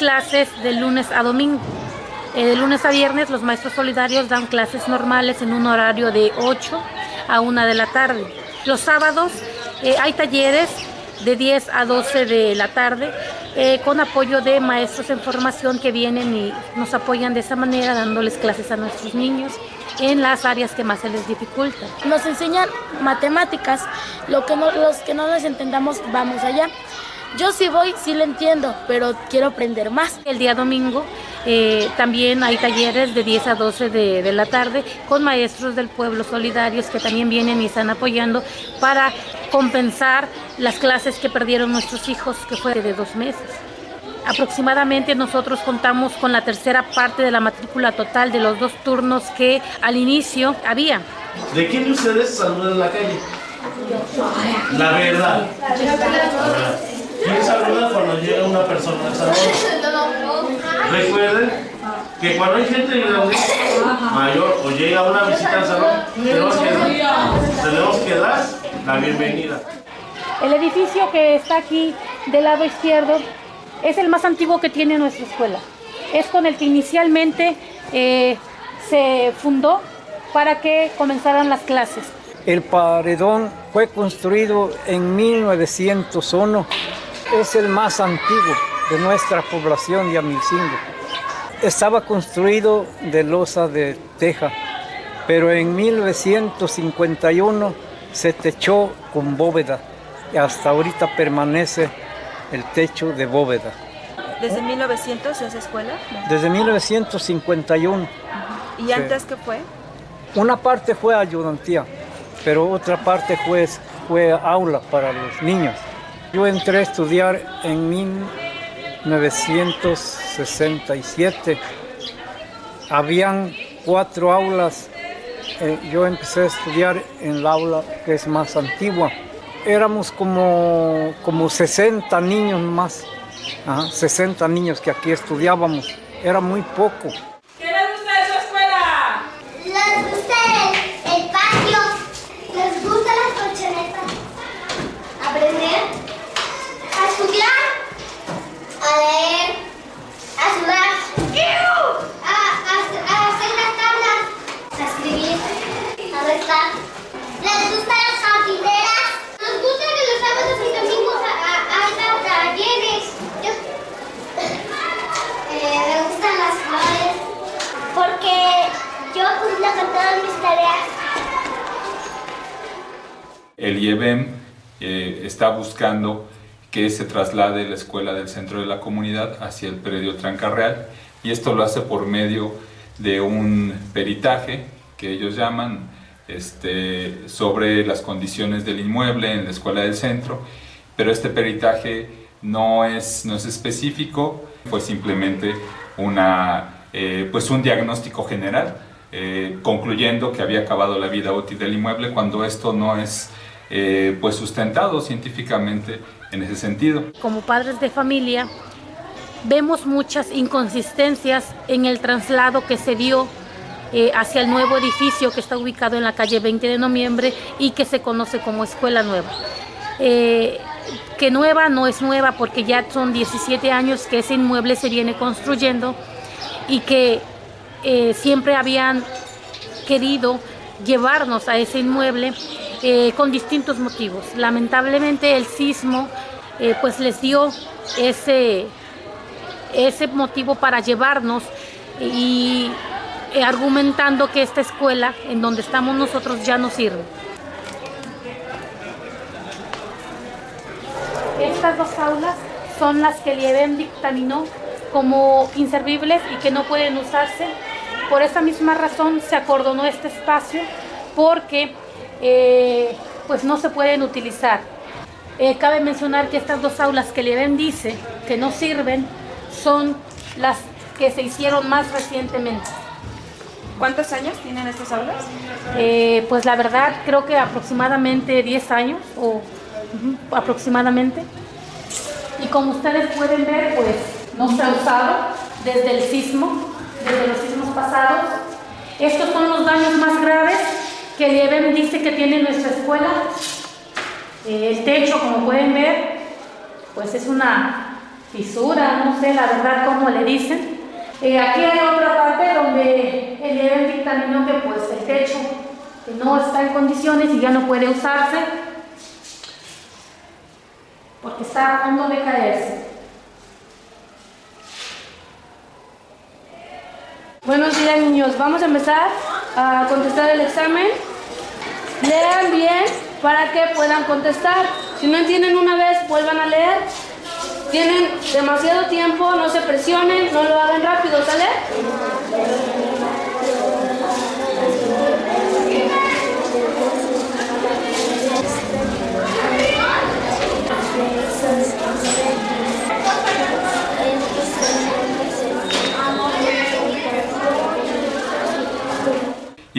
clases de lunes a domingo. Eh, de lunes a viernes los maestros solidarios dan clases normales en un horario de 8 a 1 de la tarde. Los sábados eh, hay talleres de 10 a 12 de la tarde eh, con apoyo de maestros en formación que vienen y nos apoyan de esa manera dándoles clases a nuestros niños en las áreas que más se les dificulta. Nos enseñan matemáticas, lo que no, los que no nos entendamos vamos allá. Yo sí voy, sí lo entiendo, pero quiero aprender más. El día domingo eh, también hay talleres de 10 a 12 de, de, la tarde con maestros del pueblo solidarios que también vienen y están apoyando para compensar las clases que perdieron nuestros hijos, que fue de dos meses. Aproximadamente nosotros contamos con la tercera parte de la matrícula total de los dos turnos que al inicio había. ¿De quién de ustedes saludan en la calle? La verdad. ¿Quién saluda cuando llega una persona al salón? Recuerden que cuando hay gente grande, mayor o llega una visita al salón, tenemos que, tenemos que dar la bienvenida. El edificio que está aquí del lado izquierdo es el más antiguo que tiene nuestra escuela. Es con el que inicialmente eh, se fundó para que comenzaran las clases. El paredón fue construido en 1901 es el más antiguo de nuestra población de Amilcingo. Estaba construido de losa de teja, pero en 1951 se techó con bóveda y hasta ahorita permanece el techo de bóveda. ¿Desde 1900 esa escuela? Desde 1951. ¿Y antes sí. qué fue? Una parte fue ayudantía, pero otra parte fue, fue aula para los niños. Yo entré a estudiar en 1967. Habían cuatro aulas. Eh, yo empecé a estudiar en la aula que es más antigua. Éramos como, como 60 niños más. Ajá, 60 niños que aquí estudiábamos. Era muy poco. ¿Qué les gusta de su escuela? Les gusta el, el patio. Les gusta las colchonetas. Aprender a estudiar, a leer, a sudar, a, a, a, hacer las tablas, a escribir, a restar. Les gustan las jardineras. Nos gusta que los sábados y domingos haya talleres. Yo, eh, me gustan las flores porque yo cumplo con todas mis tareas. El IEBEM eh, está buscando que se traslade la escuela del centro de la comunidad hacia el predio Trancarreal. Y esto lo hace por medio de un peritaje que ellos llaman este, sobre las condiciones del inmueble en la escuela del centro, pero este peritaje no es, no es específico, fue simplemente una, eh, pues un diagnóstico general, eh, concluyendo que había acabado la vida útil del inmueble cuando esto no es eh, pues sustentado científicamente en ese sentido. Como padres de familia, vemos muchas inconsistencias en el traslado que se dio eh, hacia el nuevo edificio que está ubicado en la calle 20 de noviembre y que se conoce como Escuela Nueva. Eh, que nueva no es nueva porque ya son 17 años que ese inmueble se viene construyendo y que siempre habían querido llevarnos a ese inmueble eh, con distintos motivos. Lamentablemente el sismo eh, pues les dio ese, ese motivo para llevarnos y eh, argumentando que esta escuela en donde estamos nosotros ya no sirve. Estas dos aulas son las que el IEBEM dictaminó como inservibles y que no pueden usarse. Por esa misma razón se acordonó este espacio porque eh, pues no se pueden utilizar. Eh, cabe mencionar que estas dos aulas que el IEBEM dice que no sirven son las que se hicieron más recientemente. ¿Cuántos años tienen estas aulas? Eh, pues la verdad creo que aproximadamente 10 años o uh -huh, aproximadamente. Y como ustedes pueden ver, pues no se ha usado desde el sismo, desde los sismos pasados. Estos son los daños más graves que el dice que tiene nuestra escuela. Eh, el techo, como pueden ver, pues es una fisura, no sé la verdad cómo le dicen. Eh, aquí hay otra parte donde el IEBEM dictaminó que pues el techo que no está en condiciones y ya no puede usarse porque está a punto de caerse. Buenos días niños, vamos a empezar a contestar el examen. Lean bien para que puedan contestar. Si no entienden una vez, vuelvan a leer. Tienen demasiado tiempo, no se presionen, no lo hagan rápido, ¿sale?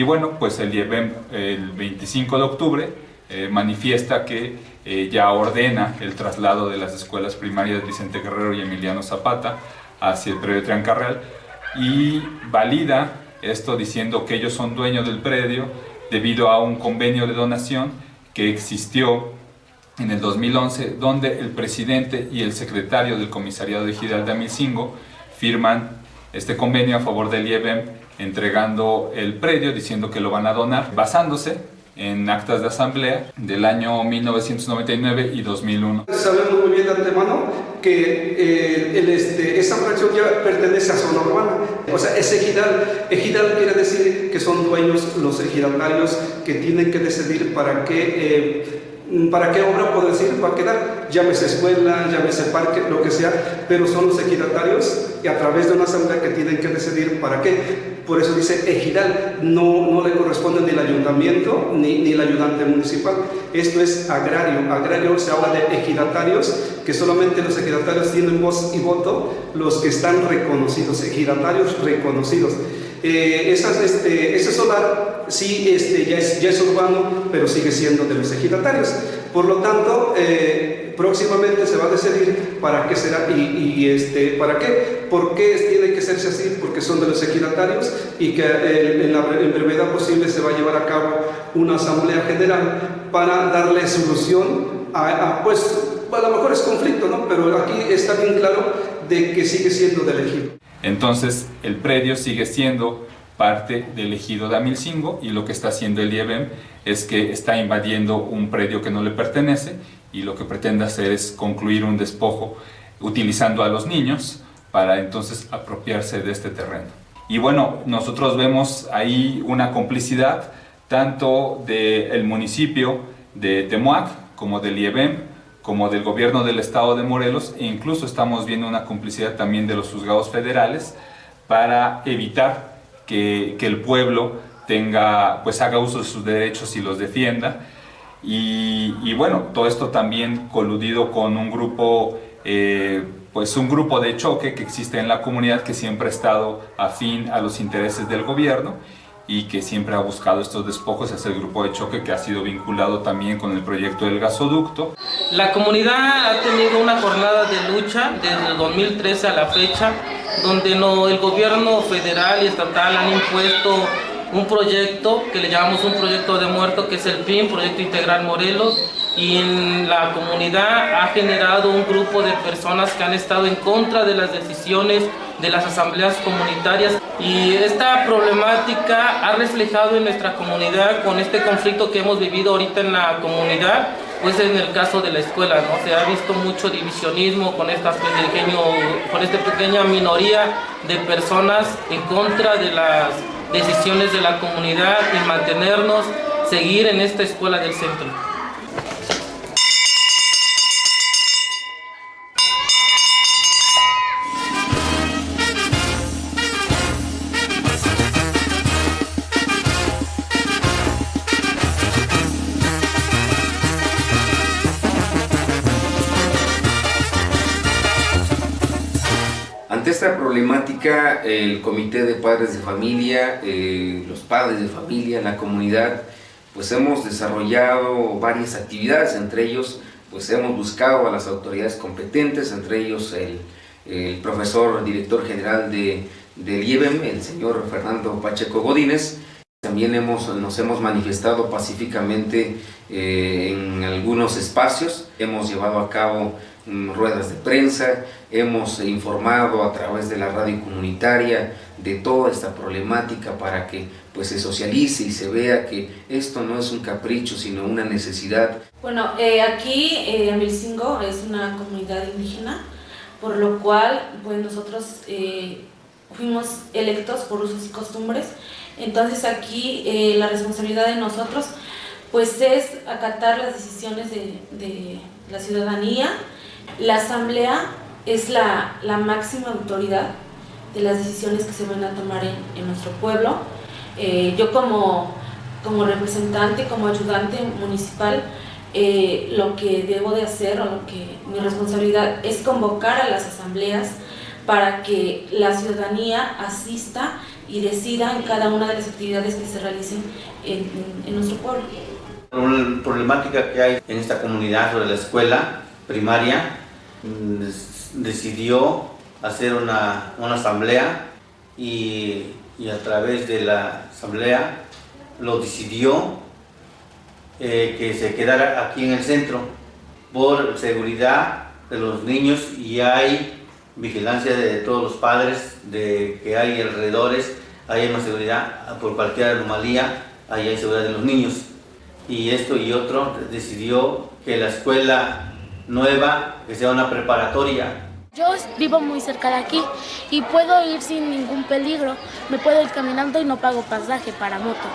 Y bueno, pues el IEBEM el 25 de octubre eh, manifiesta que eh, ya ordena el traslado de las escuelas primarias Vicente Guerrero y Emiliano Zapata hacia el predio Triancarreal y valida esto diciendo que ellos son dueños del predio debido a un convenio de donación que existió en el 2011 donde el presidente y el secretario del comisariado de Gidal de Amicingo firman este convenio a favor del IEBEM entregando el predio diciendo que lo van a donar basándose en actas de asamblea del año 1999 y 2001. Sabemos muy bien de antemano que eh, el, este, esa fracción ya pertenece a zona urbana, o sea, es ejidal. Ejidal quiere decir que son dueños los ejidatarios que tienen que decidir para qué... Eh, ¿Para qué obra puedo decir? Va a quedar, llámese escuela, llámese parque, lo que sea, pero son los ejidatarios y a través de una asamblea que tienen que decidir para qué. Por eso dice ejidal, no, no le corresponde ni el ayuntamiento ni, ni el ayudante municipal. Esto es agrario. Agrario se habla de ejidatarios, que solamente los ejidatarios tienen voz y voto, los que están reconocidos, ejidatarios reconocidos. Eh, este, ese solar sí este, ya, es, urbano, pero sigue siendo de los ejidatarios. Por lo tanto, eh, próximamente se va a decidir para qué será y, este, para qué. ¿Por qué tiene que serse así? Porque son de los ejidatarios y que eh, en la en brevedad posible se va a llevar a cabo una asamblea general para darle solución a, a pues, a lo mejor es conflicto, ¿no? Pero aquí está bien claro de que sigue siendo del ejido. Entonces el predio sigue siendo parte del ejido de Amilcingo y lo que está haciendo el IEBEM es que está invadiendo un predio que no le pertenece y lo que pretende hacer es concluir un despojo utilizando a los niños para entonces apropiarse de este terreno. Y bueno, nosotros vemos ahí una complicidad tanto del municipio de Temuac como del IEBEM como del gobierno del estado de Morelos e incluso estamos viendo una complicidad también de los juzgados federales para evitar que, que el pueblo tenga, pues haga uso de sus derechos y los defienda. Y, bueno, todo esto también coludido con un grupo, eh, pues un grupo de choque que existe en la comunidad que siempre ha estado afín a los intereses del gobierno y que siempre ha buscado estos despojos, es el grupo de choque que ha sido vinculado también con el proyecto del gasoducto. La comunidad ha tenido una jornada de lucha desde el 2013 a la fecha, donde no, el gobierno federal y estatal han impuesto un proyecto que le llamamos un proyecto de muerto, que es el PIN, Proyecto Integral Morelos, y en la comunidad ha generado un grupo de personas que han estado en contra de las decisiones de las asambleas comunitarias y esta problemática ha reflejado en nuestra comunidad con este conflicto que hemos vivido ahorita en la comunidad pues en el caso de la escuela, ¿no? Se ha visto mucho divisionismo con esta, pequeño, con esta pequeña minoría de personas en contra de las decisiones de la comunidad y mantenernos, seguir en esta escuela del centro. Problemática, el Comité de Padres de Familia, eh, los padres de familia, la comunidad, pues hemos desarrollado varias actividades, entre ellos pues hemos buscado a las autoridades competentes, entre ellos el, el profesor director general de, del IEBEM, el señor Fernando Pacheco Godínez, También hemos, nos hemos manifestado pacíficamente eh, en algunos espacios, hemos llevado a cabo ruedas de prensa, hemos informado a través de la radio comunitaria de toda esta problemática para que pues, se socialice y se vea que esto no es un capricho sino una necesidad. Bueno, eh, aquí eh, Amilcingo es una comunidad indígena, por lo cual pues, nosotros eh, fuimos electos por usos y costumbres, entonces aquí eh, la responsabilidad de nosotros pues es acatar las decisiones de, de la ciudadanía. La asamblea es la, la, máxima autoridad de las decisiones que se van a tomar en, en nuestro pueblo. Eh, yo como, como representante, como ayudante municipal, eh, lo que debo de hacer o lo que mi responsabilidad es convocar a las asambleas para que la ciudadanía asista y decida en cada una de las actividades que se realicen en, en nuestro pueblo. Una problemática que hay en esta comunidad sobre la escuela primaria decidió hacer una, una asamblea y, y, a través de la asamblea lo decidió eh, que se quedara aquí en el centro por seguridad de los niños y hay vigilancia de todos los padres de que hay alrededores, hay una seguridad por cualquier anomalía, hay seguridad de los niños. Y esto y otro decidió que la escuela nueva, que sea una preparatoria. Yo vivo muy cerca de aquí y puedo ir sin ningún peligro. Me puedo ir caminando y no pago pasaje para moto.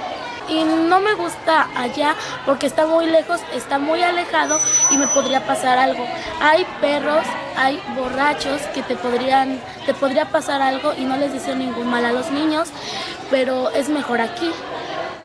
Y no me gusta allá porque está muy lejos, está muy alejado y me podría pasar algo. Hay perros, hay borrachos que te podrían, te podría pasar algo y no les deseo ningún mal a los niños, pero es mejor aquí.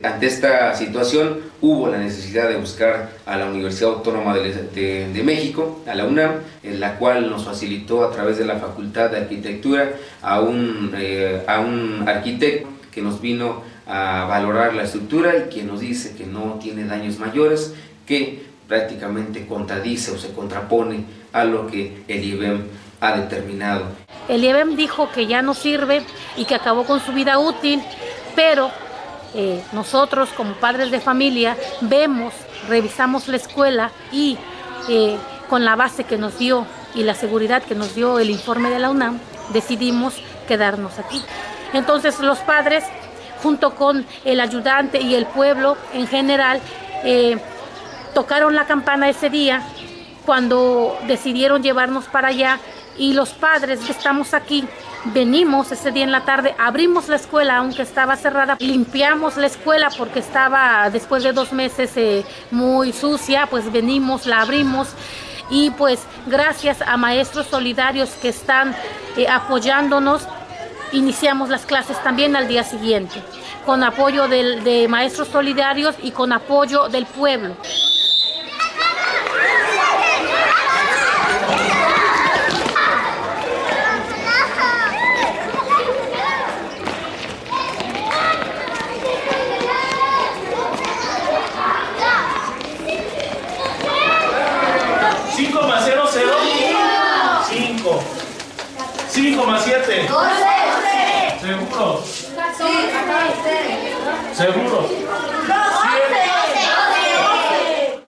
Ante esta situación hubo la necesidad de buscar a la Universidad Autónoma de, México, a la UNAM, en la cual nos facilitó a través de la Facultad de Arquitectura a un, eh, a un arquitecto que nos vino a valorar la estructura y que nos dice que no tiene daños mayores, que prácticamente contradice o se contrapone a lo que el IBEM ha determinado. El IBEM dijo que ya no sirve y que acabó con su vida útil, pero eh, nosotros como padres de familia vemos, revisamos la escuela y eh, con la base que nos dio y la seguridad que nos dio el informe de la UNAM, decidimos quedarnos aquí. Entonces los padres, junto con el ayudante y el pueblo en general, eh, tocaron la campana ese día cuando decidieron llevarnos para allá y los padres que estamos aquí venimos ese día en la tarde, abrimos la escuela aunque estaba cerrada, limpiamos la escuela porque estaba después de dos meses eh, muy sucia, pues venimos, la abrimos y pues gracias a maestros solidarios que están eh, apoyándonos, iniciamos las clases también al día siguiente, con apoyo de maestros solidarios y con apoyo del pueblo.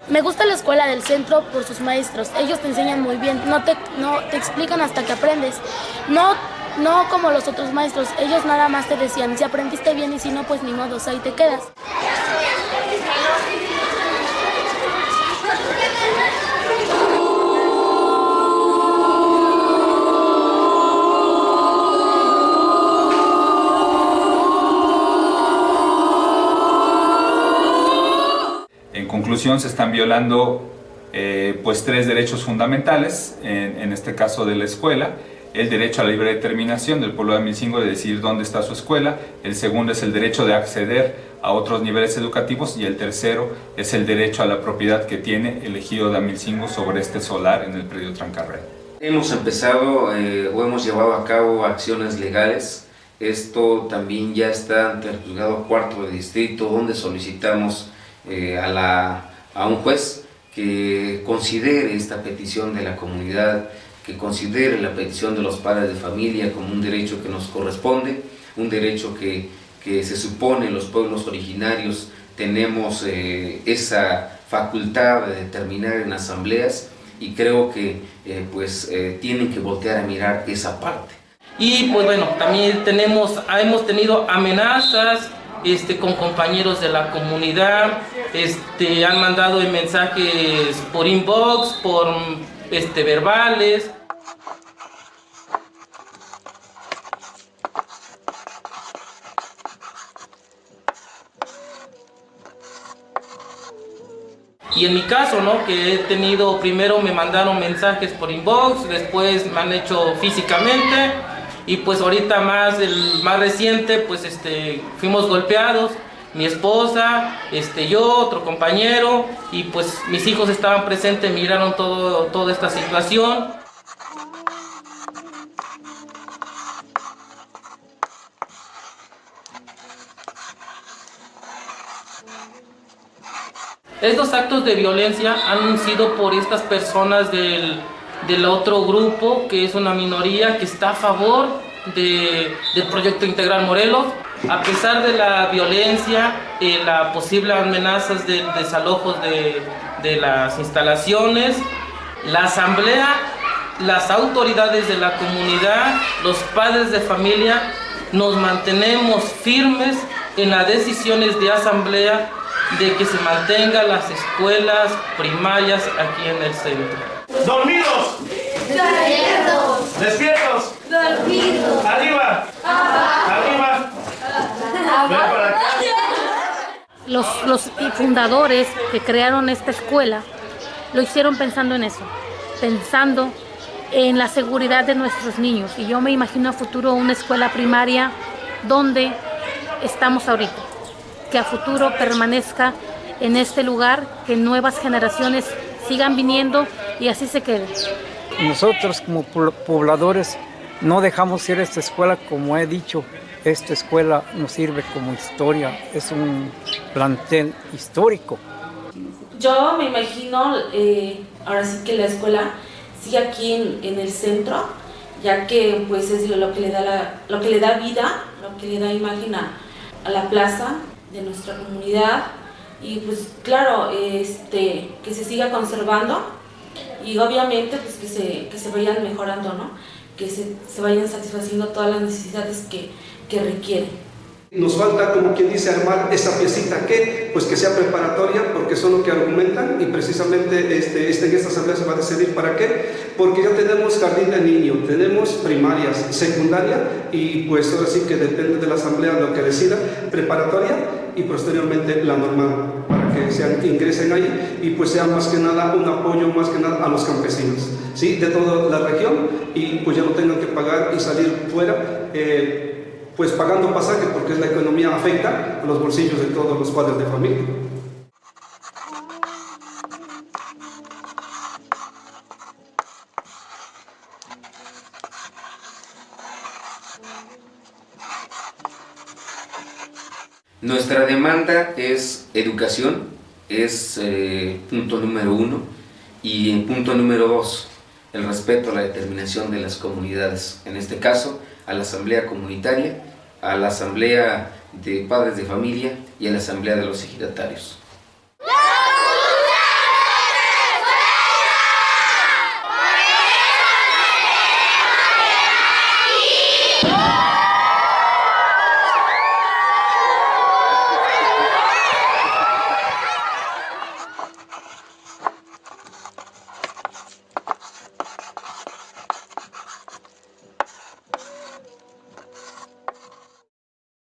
Me gusta la escuela del centro por sus maestros. Ellos te enseñan muy bien, no te, no, te explican hasta que aprendes. No, no como los otros maestros, ellos nada más te decían, si aprendiste bien y si no, pues ni modo, ahí te quedas. Conclusión, se están violando eh, pues tres derechos fundamentales, en, en, este caso de la escuela, el derecho a la libre determinación del pueblo de Amilcingo de decidir dónde está su escuela, el segundo es el derecho de acceder a otros niveles educativos y el tercero es el derecho a la propiedad que tiene el ejido de Amilcingo sobre este solar en el predio Trancarrey. Hemos empezado eh, o hemos llevado a cabo acciones legales, esto también ya está ante el juzgado cuarto de distrito donde solicitamos eh, a, a un juez que considere esta petición de la comunidad, que considere la petición de los padres de familia como un derecho que nos corresponde, un derecho que, que se supone los pueblos originarios tenemos eh, esa facultad de determinar en asambleas y creo que eh, pues eh, tienen que voltear a mirar esa parte. Y pues bueno, también tenemos, hemos tenido amenazas este, con compañeros de la comunidad, este, han mandado mensajes por inbox, por este, verbales. Y en mi caso, ¿no? Que he tenido, primero me mandaron mensajes por inbox, después me han hecho físicamente y pues ahorita más, el más reciente, pues este, fuimos golpeados, mi esposa, este, yo, otro compañero y pues mis hijos estaban presentes, miraron todo, toda esta situación. Estos actos de violencia han sido por estas personas del, del otro grupo, que es una minoría que está a favor de, del proyecto Integral Morelos. A pesar de la violencia y las posibles amenazas de desalojos de, de las instalaciones, la asamblea, las autoridades de la comunidad, los padres de familia, nos mantenemos firmes en las decisiones de asamblea de que se mantengan las escuelas primarias aquí en el centro. ¡Dormidos! Despiertos. ¡Despiertos! Dormidos. ¡Arriba! ¡Arriba! Para acá. Los, los fundadores que crearon esta escuela lo hicieron pensando en eso, pensando en la seguridad de nuestros niños. Y yo me imagino a futuro una escuela primaria donde estamos ahorita que a futuro permanezca en este lugar, que nuevas generaciones sigan viniendo y así se quede. Nosotros como pobladores no dejamos ir a esta escuela, como he dicho, esta escuela nos sirve como historia, es un plantel histórico. Yo me imagino, eh, ahora sí que la escuela sigue aquí en, en, el centro, ya que pues es lo que le da, la, lo que le da vida, lo que le da imagen a, a la plaza, de nuestra comunidad y pues claro, este, que se siga conservando y obviamente pues que se, que se vayan mejorando, ¿no? que se, se vayan satisfaciendo todas las necesidades que, que requieren. Nos falta, como quien dice, armar esa piecita que, pues que sea preparatoria, porque son lo que argumentan y precisamente este, este, en esta asamblea se va a decidir para qué, porque ya tenemos jardín de niño, tenemos primarias, secundaria y pues ahora sí que depende de la asamblea lo que decida, preparatoria y posteriormente la normal, que sean, ingresen ahí y pues sea más que nada un apoyo más que nada a los campesinos, ¿sí? de toda la región y pues ya no tengan que pagar y salir fuera. Eh, pues pagando pasaje porque la economía afecta a los bolsillos de todos los padres de familia. Nuestra demanda es educación, es eh, punto número uno, y en punto número dos, el respeto a la determinación de las comunidades, en este caso a la asamblea comunitaria, a la asamblea de padres de familia y a la asamblea de los ejidatarios.